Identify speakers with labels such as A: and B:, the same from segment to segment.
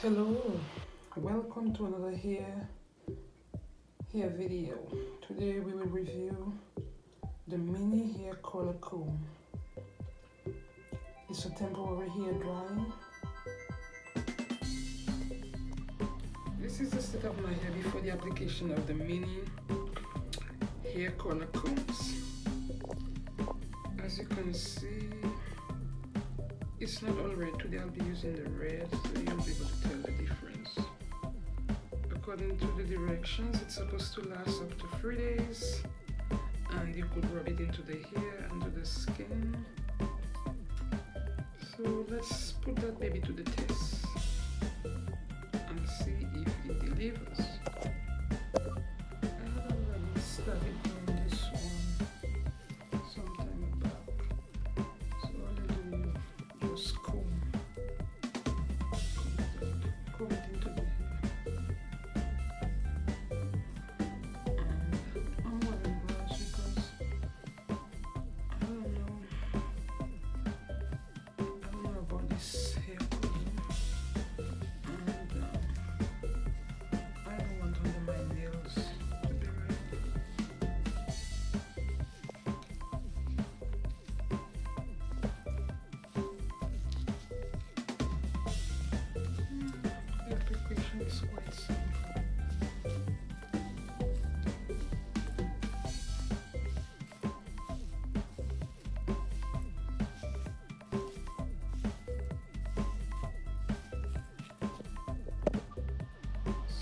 A: hello. Welcome to another hair hair video. Today we will review the mini hair color comb. It's a temporary hair drying this is the state of my hair before the application of the mini hair color combs. As you can see it's not all red. Today I'll be using the red so you'll be able to tell the difference. According to the directions it's supposed to last up to three days and you could rub it into the hair and to the skin. So let's put that baby to the test and see if it delivers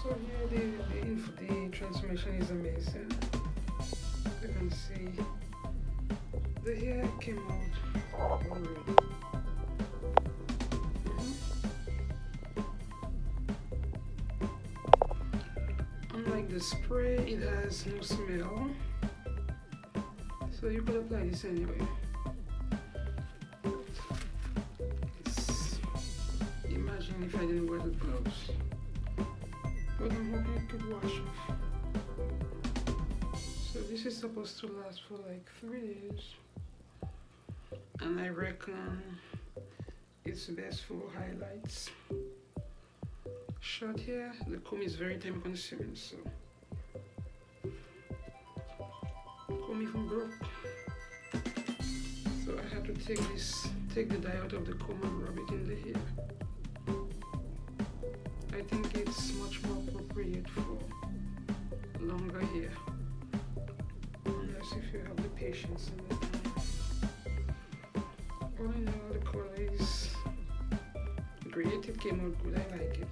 A: So here the, the, the transformation is amazing. You can see the hair came out already. Unlike the spray, it has no smell. So you could apply this anyway. Imagine if I didn't wear the gloves I'm hoping it could wash off. So this is supposed to last for like three days. And I reckon it's best for highlights. Short hair, the comb is very time consuming, so comb even broke. So I had to take this, take the dye out of the comb and rub it in the hair. Patience. All in all, the color is great. It came out good. I like it.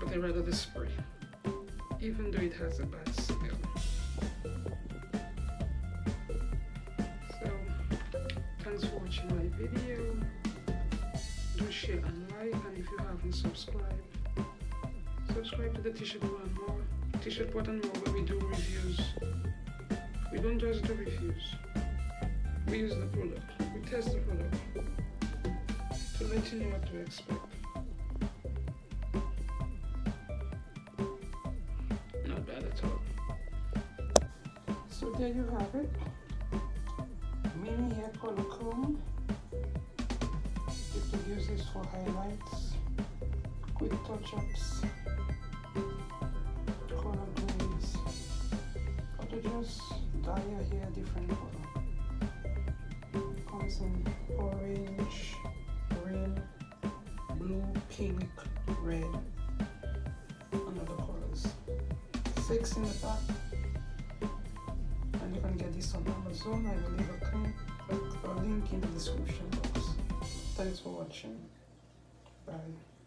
A: But I rather the spray, even though it has a bad smell. So, thanks for watching my video do share and like and if you haven't subscribed subscribe to the pot and more t-shirt and more where we do reviews we don't just do reviews we use the product. We test the product to let you know what to expect. Not bad at all. So there you have it. Mini hair color comb. You could use this for highlights, quick touch-ups, just dye your hair different color. Comes in orange, green, blue, pink, red, and other colors. Six in the back. And you can get this on Amazon. I will leave a, a link in the description box. Thanks for watching. Bye.